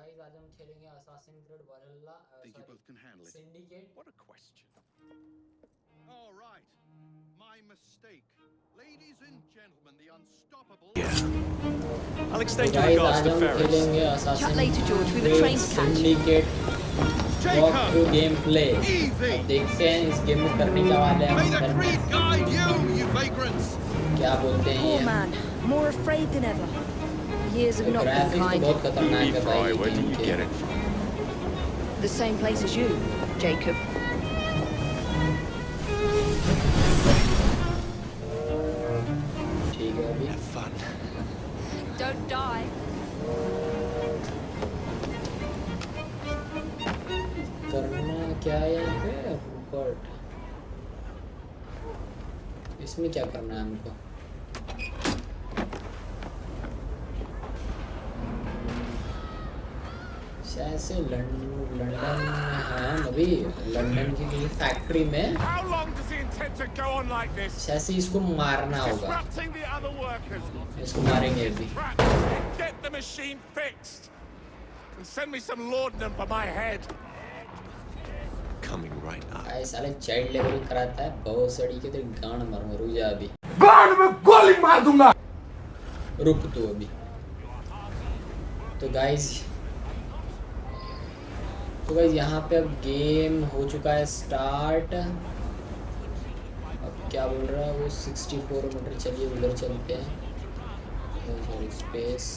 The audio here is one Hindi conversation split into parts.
गाइस आज हम खेलेंगे Assassin Creed Valhalla Think you both can handle it? Syndicate What a question. All right. My mistake. Ladies and gentlemen, the unstoppable. I'll तो extend your गाइस regards आज to हम Ferris. खेलेंगे Chat Assassin later, George. We have a train to catch. Syndicate walkthrough Jacob! Gameplay Easy! देखते हैं इस गेम में करने क्या वाले हैं May the हम creed guide you, you vagrants! क्या बोलते हैं Poor ये man, more afraid than ever. Years have not been graphics तो kind. बहुत खतरनाक है भाई Fry, ये where गेम did you के get it from? The same place as you, Jacob. ठीक है अभी Have fun. Don't die. करना क्या है यहाँ पे बट इसमें क्या करना है हमको शायद से हाँ, अभी लंदन की किसी फैक्ट्री में। शायद इसको मारना होगा। इसको मारेंगे अभी। Get the चाइल्ड लेबर कराता है बौसड़ी के तेरे गांड मार मरू अभी। गांड में गोली मार दूँगा। रुक तू अभी। तो गाइस तो गाइज़ यहाँ पे अब गेम हो चुका है स्टार्ट अब क्या बोल रहा है वो? 64 मीटर चलिए उधर चलते हैं। सॉरी स्पेस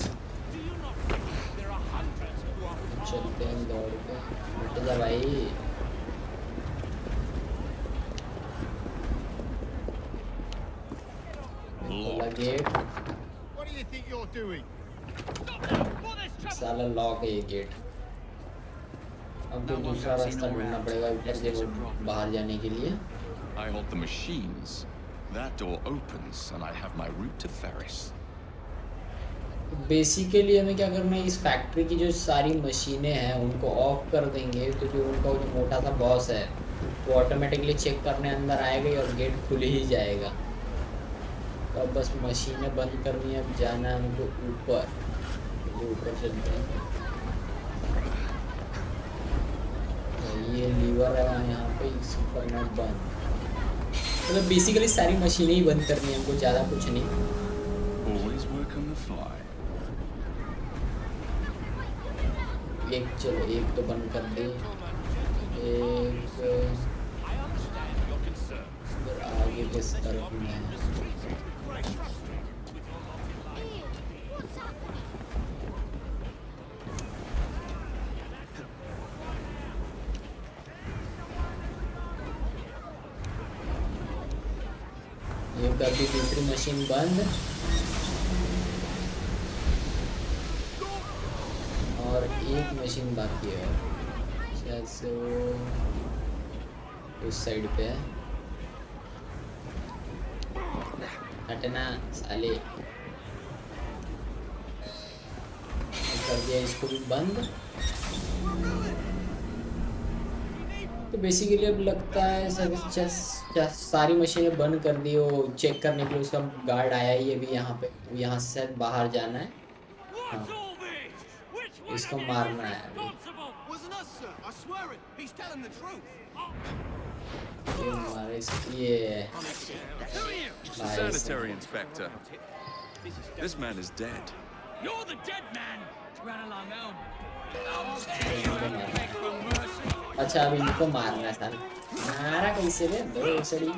चलते हैं दौड़ पे। हट जा भाई। गेट? साला लॉक है ये गेट अब तो दूसरा रास्ता ढूंढना पड़ेगा ऊपर से बाहर जाने के लिए। I hold the machines. That door opens, and I have my route to Ferris. Basically हमें क्या करना है? इस फैक्ट्री की जो सारी मशीनें हैं उनको ऑफ़ कर देंगे तो जो उनका वो जो मोटा सा बॉस है वो ऑटोमेटिकली चेक करने अंदर आएगा और गेट खुल ही जाएगा। तो अब बस मशीनें बंद करनी है अब जाना है हमको ऊपर। तो ऊपर चलते हैं तो ये लीवर है वहाँ यहाँ पे इसको करना बंद। मतलब बेसिकली सारी मशीनें ही बंद करनी है हमको ज़्यादा कुछ नहीं. एक चलो एक तो बंद कर दे। एक आगे किस तरफ़ में? ये कर दूसरी मशीन बंद और एक मशीन बाकी है। शायद से वो उस साइड पे है। हटना साले। कर दिया इसको भी बंद। तो बेसिकली अब लगता है सब चेस सारी मशीनें बंद कर दी वो चेक करने के लिए उसका गार्ड आया ही अभी यहाँ पे। यहाँ से बाहर जाना है। हाँ। इसको मारना है ये अच्छा अब इनको मारना था। मारा कैसे दो सड़ी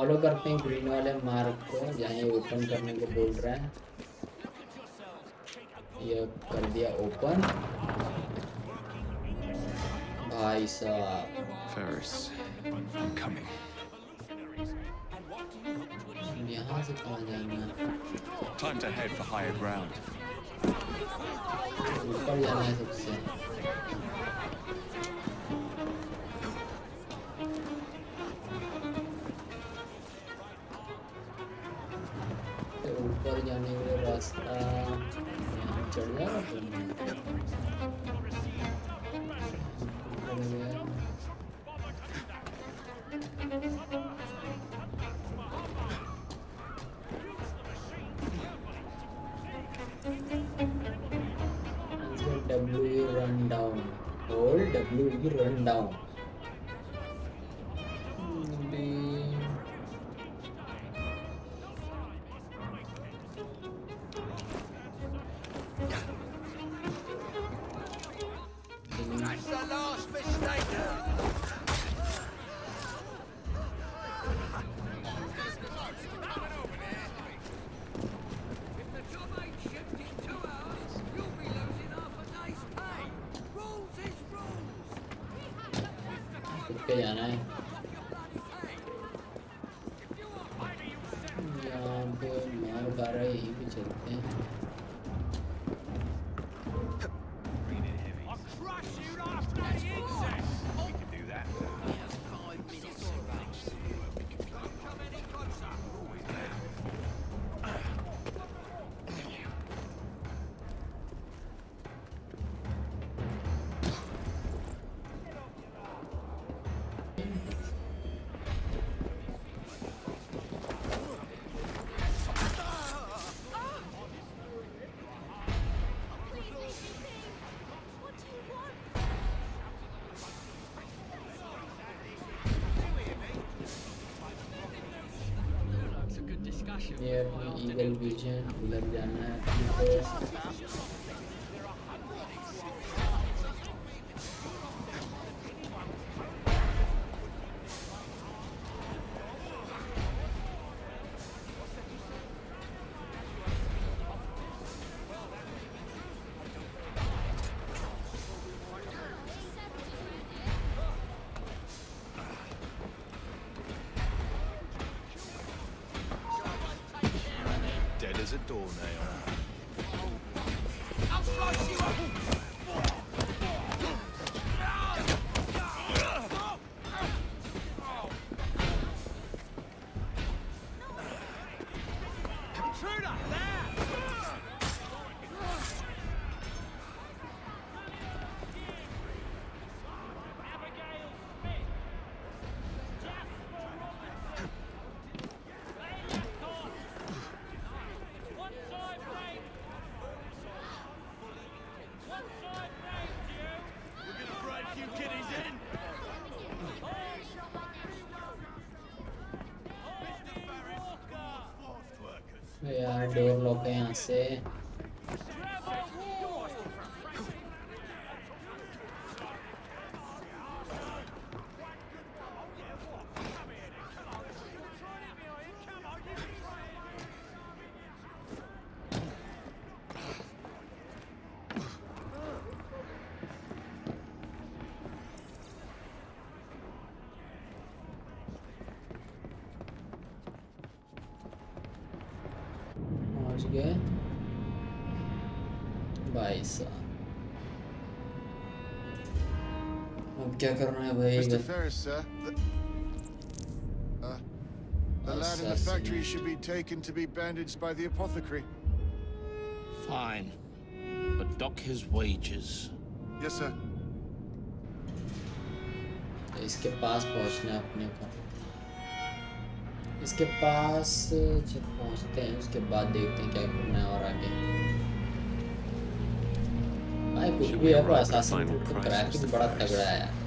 फॉलो करते हैं ग्रीन वाले मार्क को जहाँ ये ओपन करने को बोल रहा है। ये कर दिया ओपन भाई साहब। Ferris, I'm coming. यहाँ से कहाँ जाना Time to head for higher ground. ऊपर जाना है सबसे। W run down. Hold W run down. खुद रहा है यहाँ पे मार खा रहा है यहीं पे चलते हैं Yapın Eagle Vision, diğer ilgilenebileceğin haberlerine 当なよな。voltei a nascer. Lock है यहाँ से पहुँच गए भाई साहब अब क्या करना है भाई Mr. Ferris, sir. The, uh, the lad in the factory Assassinate. should be taken to be bandaged by the apothecary. Fine. But dock his wages. Yes, sir. इसके पास पहुंचना है अपने को इसके पास जब पहुँचते हैं उसके बाद देखते हैं क्या करना है और आगे। भाई कुछ भी है पर असासिन the बड़ा तगड़ा है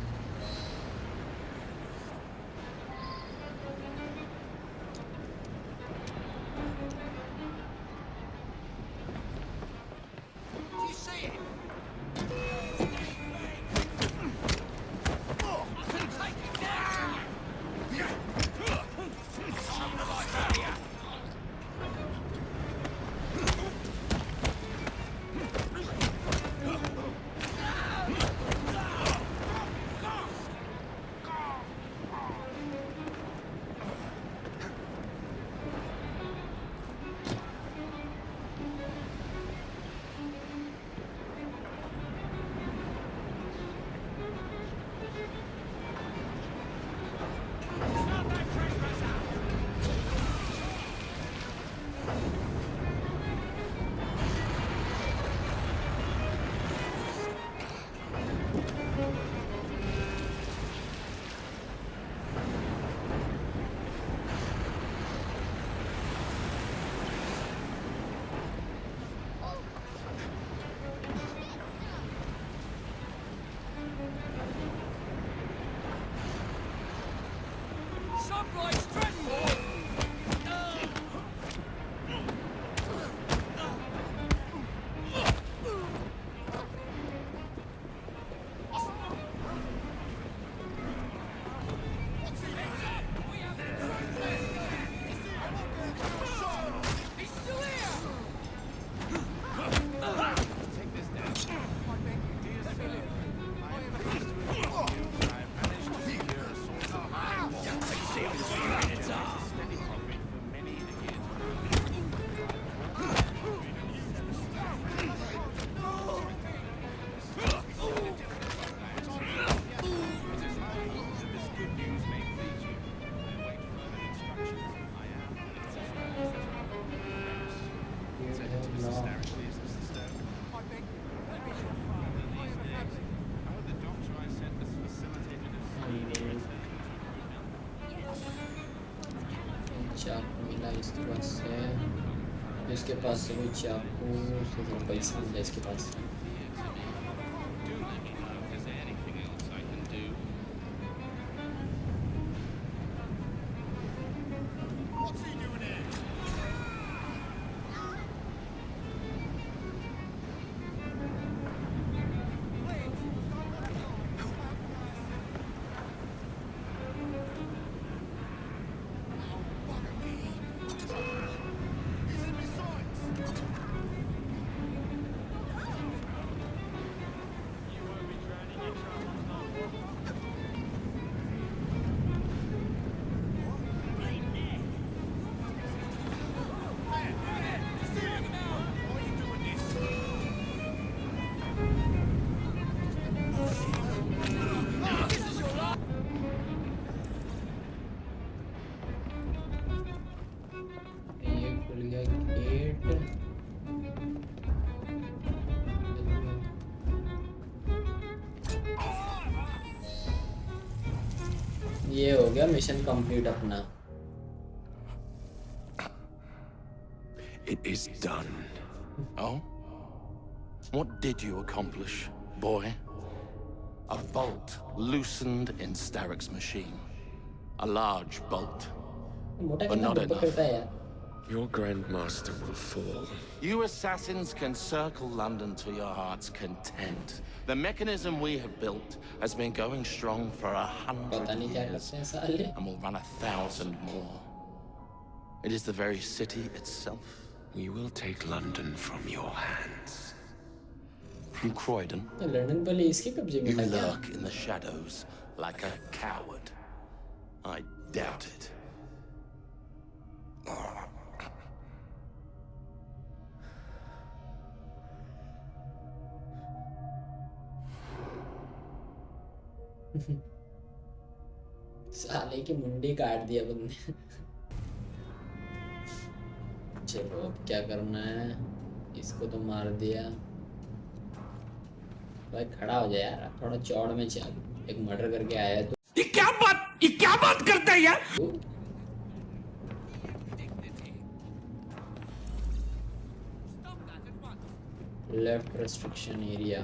Tiago Milaís do Lacerda, 10 que passou, Tiago, 10 né, que passou. गया मिशन कंप्लीट अपना It is done. Oh? What did you accomplish, boy? A bolt loosened in Starrick's machine. A large bolt. मोटा But कितना not धूप पकड़ता है यार Your Grandmaster will fall. You assassins can circle London to your heart's content. The mechanism we have built has been going strong for a hundred years, and will run a thousand more. It is the very city itself. We will take London from your hands. From Croydon, you lurk in the shadows like a coward. I doubt it. Ah. साले की मुंडी काट दिया बंदे चलो अब क्या करना है? इसको तो मार दिया। भाई खड़ा हो जा यार थोड़ा चौड़ में चल। एक मर्डर करके आया तो। ये क्या बात ये क्या बात करता है यार? तू? Left restriction area